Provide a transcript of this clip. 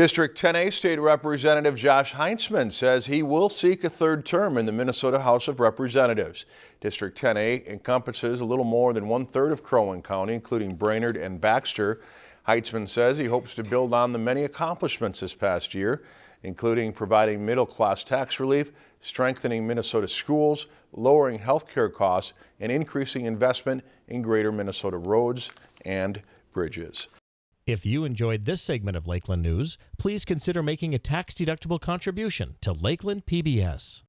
District 10A State Representative Josh Heintzeman says he will seek a third term in the Minnesota House of Representatives. District 10A encompasses a little more than one-third of Crow Wing County, including Brainerd and Baxter. Heintzeman says he hopes to build on the many accomplishments this past year, including providing middle-class tax relief, strengthening Minnesota schools, lowering health care costs, and increasing investment in greater Minnesota roads and bridges. If you enjoyed this segment of Lakeland News, please consider making a tax-deductible contribution to Lakeland PBS.